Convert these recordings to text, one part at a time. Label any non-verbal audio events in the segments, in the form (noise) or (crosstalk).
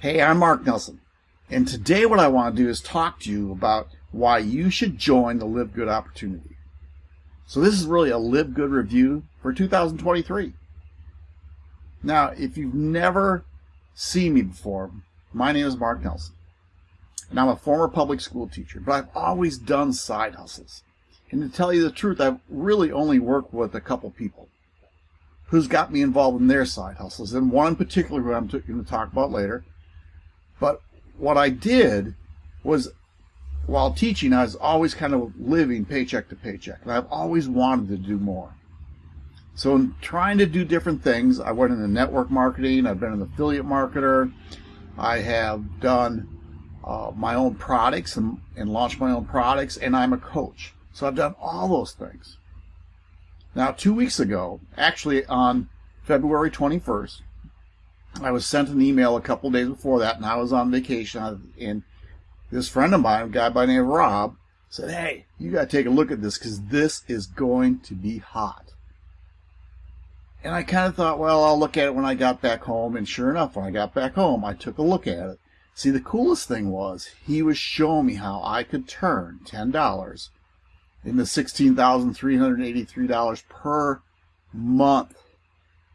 Hey, I'm Mark Nelson, and today what I want to do is talk to you about why you should join the Live Good opportunity. So this is really a Live Good review for 2023. Now, if you've never seen me before, my name is Mark Nelson, and I'm a former public school teacher, but I've always done side hustles. And to tell you the truth, I've really only worked with a couple people who's got me involved in their side hustles, and one in particular who I'm going to talk about later but what I did was while teaching, I was always kind of living paycheck to paycheck. And I've always wanted to do more. So in trying to do different things, I went into network marketing, I've been an affiliate marketer, I have done uh, my own products and, and launched my own products, and I'm a coach. So I've done all those things. Now, two weeks ago, actually on February 21st, I was sent an email a couple days before that, and I was on vacation. And this friend of mine, a guy by the name of Rob, said, "Hey, you got to take a look at this because this is going to be hot." And I kind of thought, well, I'll look at it when I got back home. And sure enough, when I got back home, I took a look at it. See, the coolest thing was he was showing me how I could turn ten dollars into sixteen thousand three hundred eighty-three dollars per month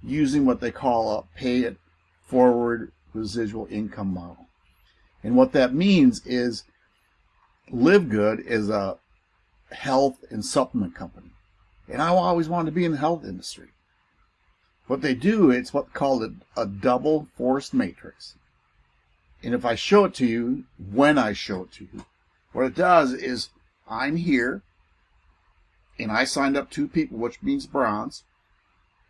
using what they call a pay it forward residual income model. And what that means is Live Good is a health and supplement company. And I always wanted to be in the health industry. What they do, it's what called a, a double forced matrix. And if I show it to you, when I show it to you, what it does is I'm here and I signed up two people, which means bronze.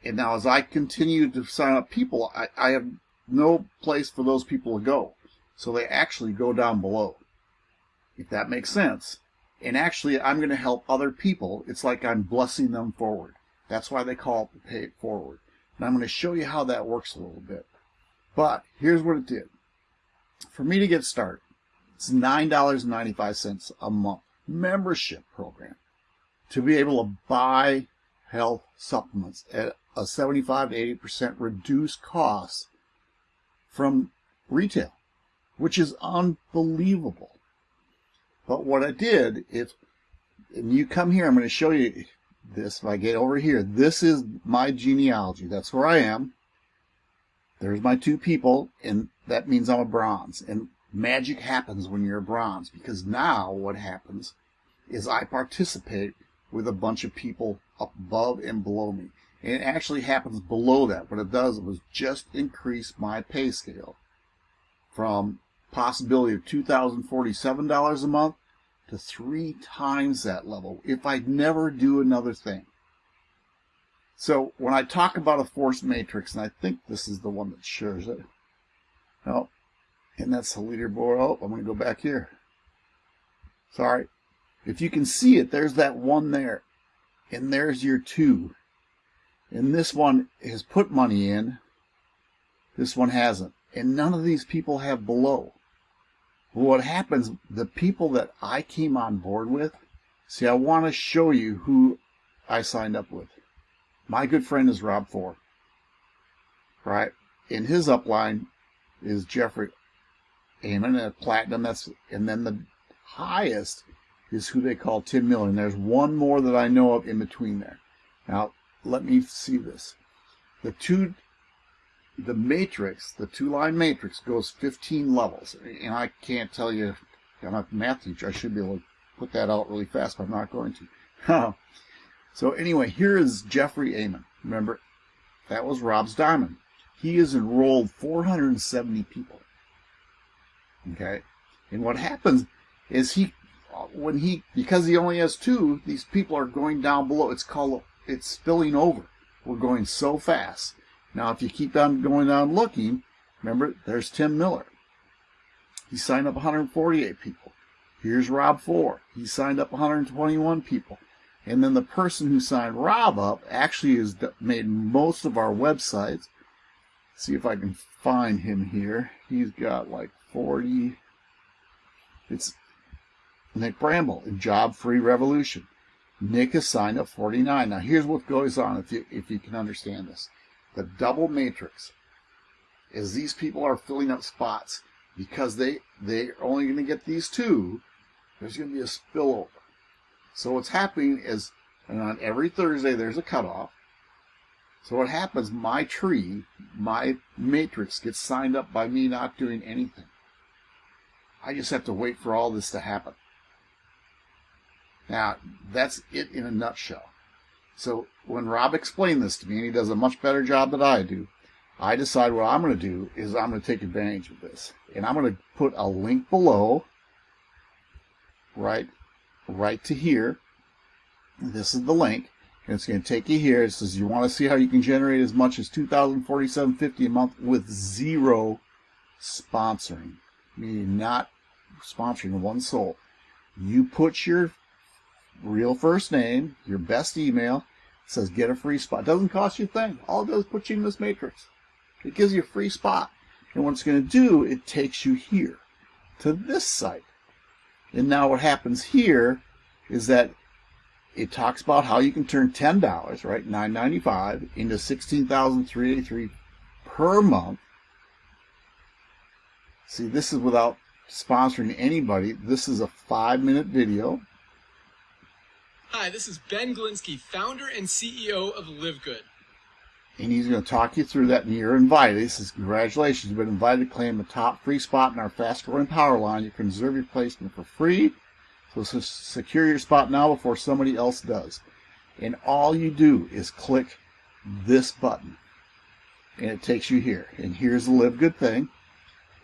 And now as I continue to sign up people, I, I have no place for those people to go. So they actually go down below, if that makes sense. And actually, I'm going to help other people. It's like I'm blessing them forward. That's why they call it the pay it forward. And I'm going to show you how that works a little bit. But here's what it did. For me to get started, it's $9.95 a month membership program to be able to buy health supplements at a 75 to 80% reduced cost from retail, which is unbelievable. But what I did if you come here, I'm going to show you this. If I get over here, this is my genealogy. That's where I am. There's my two people, and that means I'm a bronze. And magic happens when you're a bronze because now what happens is I participate with a bunch of people above and below me. And it actually happens below that. What it does was just increase my pay scale from possibility of $2,047 a month to three times that level if I never do another thing. So when I talk about a force matrix, and I think this is the one that shows it. No, and that's the leaderboard. Oh, I'm going to go back here. Sorry. If you can see it, there's that one there. And there's your two. And this one has put money in. This one hasn't. And none of these people have below. what happens, the people that I came on board with, see, I want to show you who I signed up with. My good friend is Rob Four. Right? In his upline is Jeffrey Amen at Platinum. That's and then the highest is who they call Tim Miller. And there's one more that I know of in between there. Now, let me see this. The two, the matrix, the two-line matrix goes 15 levels, and I can't tell you. I'm not a math teacher. I should be able to put that out really fast, but I'm not going to. (laughs) so anyway, here is Jeffrey Amon. Remember, that was Rob's diamond. He has enrolled 470 people. Okay, and what happens is he, when he, because he only has two, these people are going down below. It's called it's spilling over. We're going so fast. Now, if you keep on going down looking, remember, there's Tim Miller. He signed up 148 people. Here's Rob Four. He signed up 121 people. And then the person who signed Rob up actually has made most of our websites. See if I can find him here. He's got like 40. It's Nick Bramble in Job Free Revolution. Nick is signed up 49. Now here's what goes on if you if you can understand this. The double matrix is these people are filling up spots because they they're only going to get these two. There's going to be a spillover. So what's happening is, and on every Thursday there's a cutoff. So what happens? My tree, my matrix gets signed up by me not doing anything. I just have to wait for all this to happen. Now, that's it in a nutshell. So when Rob explained this to me, and he does a much better job than I do, I decide what I'm going to do is I'm going to take advantage of this. And I'm going to put a link below, right, right to here. This is the link. And it's going to take you here. It says you want to see how you can generate as much as $2,047.50 a month with zero sponsoring, meaning not sponsoring one soul. You put your real first name, your best email, says get a free spot. Doesn't cost you a thing. All it does is put you in this matrix. It gives you a free spot. And what it's going to do, it takes you here to this site. And now what happens here is that it talks about how you can turn $10, right, $9.95 into $16,383 per month. See, this is without sponsoring anybody. This is a five minute video. Hi, this is Ben Glinsky, founder and CEO of Live Good. And he's going to talk you through that, and you're invited. He says, Congratulations, you've been invited to claim the top free spot in our fast growing power line. You can reserve your placement for free. So secure your spot now before somebody else does. And all you do is click this button, and it takes you here. And here's the Live Good thing.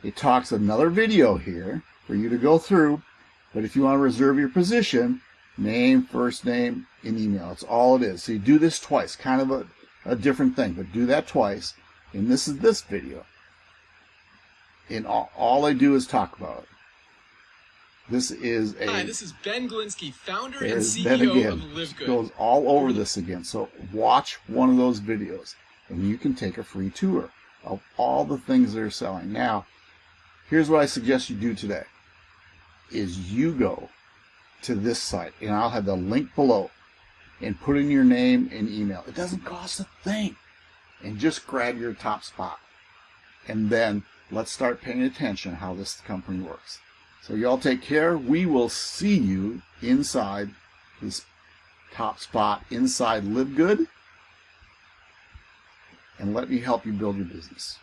It talks another video here for you to go through. But if you want to reserve your position, name, first name, and email. That's all it is. So you do this twice, kind of a, a different thing, but do that twice. And this is this video. And all, all I do is talk about it. This is a. Hi, this is Ben Glinsky, founder and CEO again, of Live Good. goes all over this again. So watch one of those videos, and you can take a free tour of all the things they're selling. Now, here's what I suggest you do today: is you go to this site, and I'll have the link below, and put in your name and email. It doesn't cost a thing, and just grab your top spot, and then let's start paying attention how this company works. So y'all take care. We will see you inside this top spot inside Live Good. And let me help you build your business.